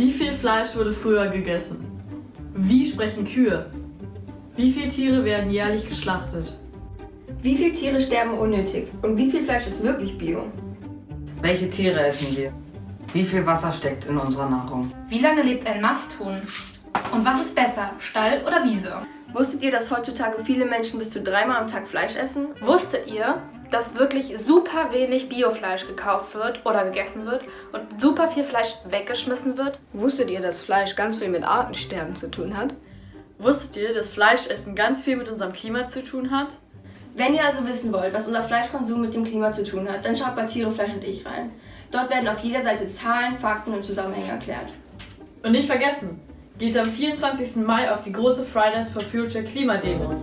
Wie viel Fleisch wurde früher gegessen? Wie sprechen Kühe? Wie viele Tiere werden jährlich geschlachtet? Wie viele Tiere sterben unnötig? Und wie viel Fleisch ist wirklich Bio? Welche Tiere essen wir? Wie viel Wasser steckt in unserer Nahrung? Wie lange lebt ein Masthuhn? Und was ist besser, Stall oder Wiese? Wusstet ihr, dass heutzutage viele Menschen bis zu dreimal am Tag Fleisch essen? Wusstet ihr, dass wirklich super wenig Biofleisch gekauft wird oder gegessen wird und super viel Fleisch weggeschmissen wird? Wusstet ihr, dass Fleisch ganz viel mit Artensterben zu tun hat? Wusstet ihr, dass Fleischessen ganz viel mit unserem Klima zu tun hat? Wenn ihr also wissen wollt, was unser Fleischkonsum mit dem Klima zu tun hat, dann schaut bei Tiere, Fleisch und ich rein. Dort werden auf jeder Seite Zahlen, Fakten und Zusammenhänge erklärt. Und nicht vergessen, geht am 24. Mai auf die große Fridays for Future Klimademo.